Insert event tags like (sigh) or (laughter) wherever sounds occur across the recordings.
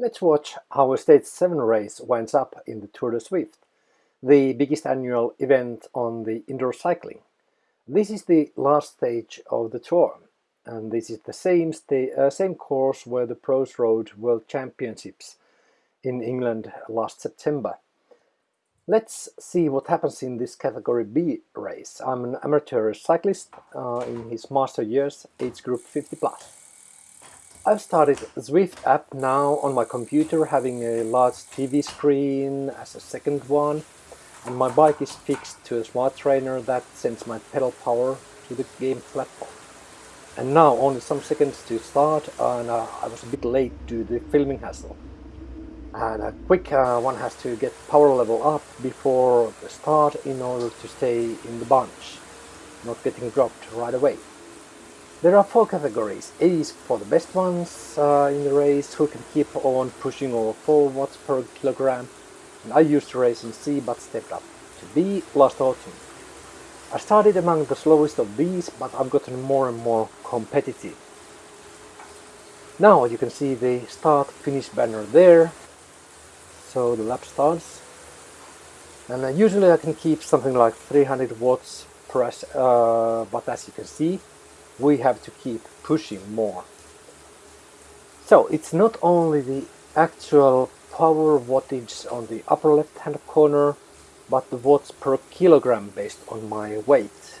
Let's watch how a Stage 7 race winds up in the Tour de Zwift, the biggest annual event on the indoor cycling. This is the last stage of the tour, and this is the same, uh, same course where the pros rode World Championships in England last September. Let's see what happens in this Category B race. I'm an amateur cyclist uh, in his master years, age group 50+. plus. I've started Zwift app now on my computer having a large TV screen as a second one and my bike is fixed to a smart trainer that sends my pedal power to the game platform. And now only some seconds to start and uh, I was a bit late to the filming hassle. And a quick uh, one has to get power level up before the start in order to stay in the bunch, not getting dropped right away. There are four categories. A is for the best ones uh, in the race who can keep on pushing over 4 watts per kilogram. And I used to race in C but stepped up to B last autumn. I started among the slowest of these but I've gotten more and more competitive. Now you can see the start finish banner there. So the lap starts. And uh, usually I can keep something like 300 watts press, uh, but as you can see we have to keep pushing more. So it's not only the actual power wattage on the upper left hand corner but the watts per kilogram based on my weight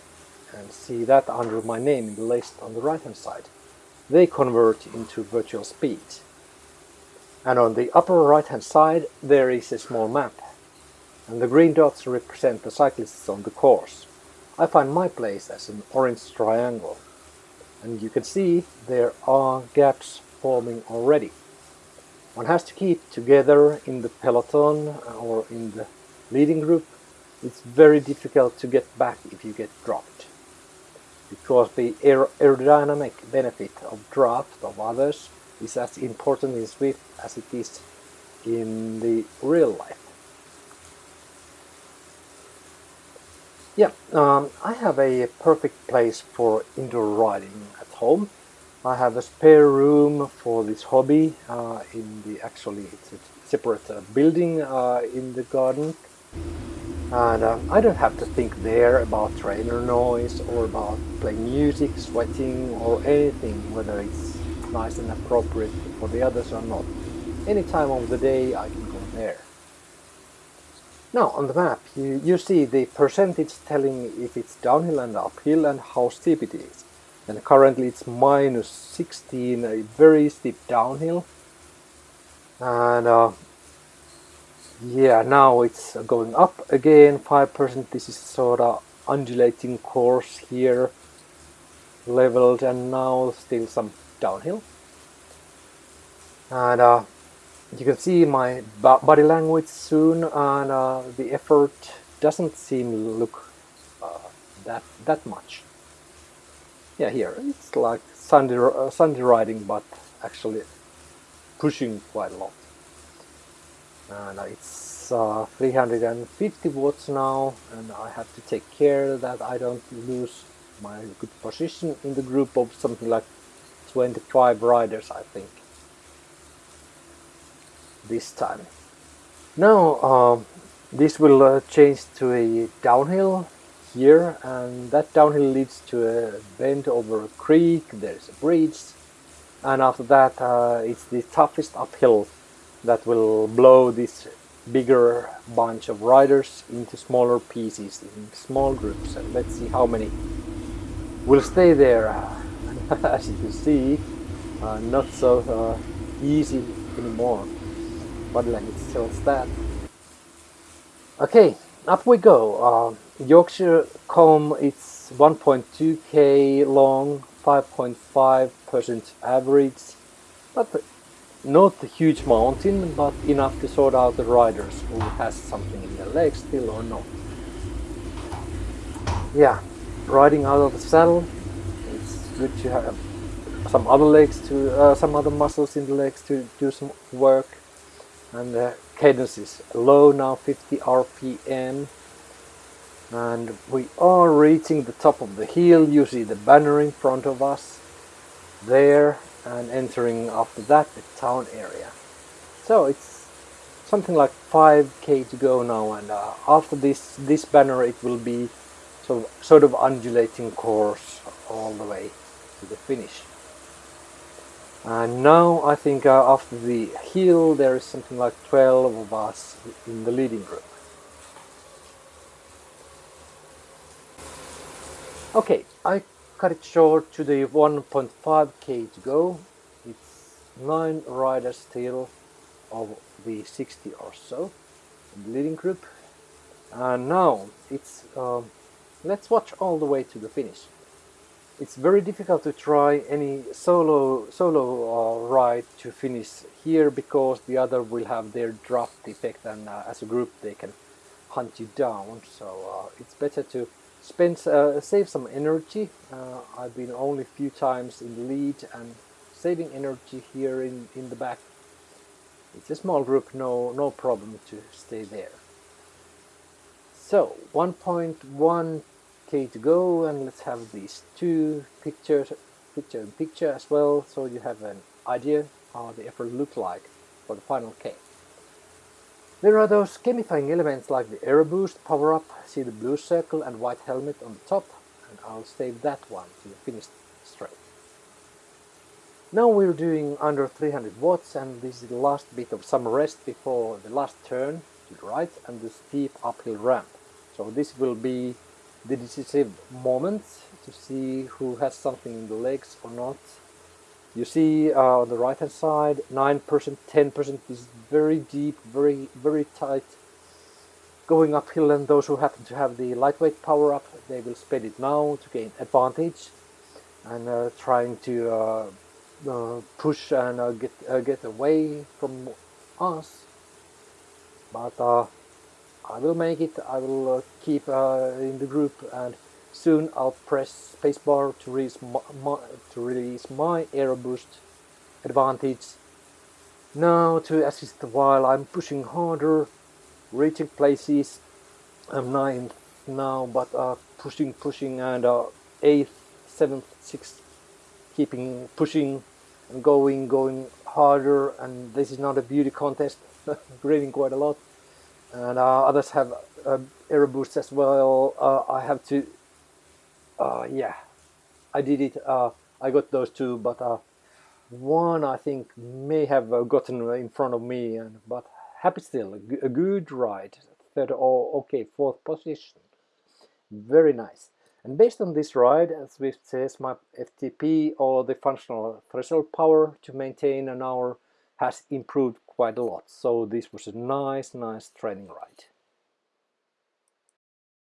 and see that under my name in the list on the right hand side. They convert into virtual speed. And on the upper right hand side there is a small map and the green dots represent the cyclists on the course. I find my place as an orange triangle and you can see there are gaps forming already. One has to keep together in the peloton uh, or in the leading group. It's very difficult to get back if you get dropped because the aer aerodynamic benefit of draft of others is as important in Zwift as it is in the real life. Yeah, um, I have a perfect place for indoor riding at home. I have a spare room for this hobby uh, in the actually it's a separate uh, building uh, in the garden and uh, I don't have to think there about trainer noise or about playing music, sweating or anything whether it's nice and appropriate for the others or not. Any time of the day I can go there. Now on the map you, you see the percentage telling if it's downhill and uphill and how steep it is. And currently it's minus 16, a very steep downhill. And uh, yeah, now it's going up again, 5%. This is sort of undulating course here, leveled and now still some downhill. And uh, you can see my body language soon and uh, the effort doesn't seem look uh, that that much. Yeah here it's like Sunday, uh, Sunday riding but actually pushing quite a lot. And it's uh, 350 watts now and I have to take care that I don't lose my good position in the group of something like 25 riders I think this time. Now uh, this will uh, change to a downhill here and that downhill leads to a bend over a creek, there's a bridge and after that uh, it's the toughest uphill that will blow this bigger bunch of riders into smaller pieces in small groups. And let's see how many will stay there. (laughs) As you can see uh, not so uh, easy anymore body language tells that. Okay, up we go. Uh, Yorkshire KOM it's 1.2k long, 5.5% average, but not a huge mountain, but enough to sort out the riders who has something in their legs still or not. Yeah, riding out of the saddle, it's good to have some other legs to, uh, some other muscles in the legs to do some work and the cadence is low now 50 rpm and we are reaching the top of the hill. You see the banner in front of us there. And entering after that the town area. So it's something like 5k to go now. And uh, after this this banner it will be sort of, sort of undulating course all the way to the finish and now I think uh, after the hill there is something like 12 of us in the leading group. Okay I cut it short to the 1.5k to go. It's 9 riders still of the 60 or so the leading group. And now it's uh, let's watch all the way to the finish it's very difficult to try any solo solo uh, ride to finish here because the other will have their draft effect and uh, as a group they can hunt you down. So uh, it's better to spend uh, save some energy. Uh, I've been only a few times in the lead and saving energy here in in the back. It's a small group no no problem to stay there. So 1.1 okay to go and let's have these two pictures picture and picture as well so you have an idea how the effort look like for the final K. There are those gamifying elements like the aero boost power up, see the blue circle and white helmet on the top and I'll save that one to the finished straight. Now we're doing under 300 watts and this is the last bit of some rest before the last turn to the right and the steep uphill ramp. So this will be the decisive moment to see who has something in the legs or not. You see uh, on the right hand side 9%, 10% is very deep, very very tight going uphill and those who happen to have the lightweight power up they will spend it now to gain advantage and uh, trying to uh, uh push and uh, get uh, get away from us but I will make it, I will uh, keep uh, in the group and soon I'll press spacebar to release my, my, to release my advantage. Now to assist while I'm pushing harder, reaching places, I'm 9th now but uh, pushing, pushing and 8th, 7th, 6th, keeping pushing and going, going harder and this is not a beauty contest, (laughs) breathing quite a lot and uh, others have uh, aero boosts as well. Uh, I have to, uh, yeah, I did it. Uh, I got those two, but uh, one I think may have gotten in front of me, and but happy still, a, good ride. Third, oh, okay, fourth position, very nice. And based on this ride, Zwift says my FTP or the functional threshold power to maintain an hour has improved quite a lot. So this was a nice, nice training ride.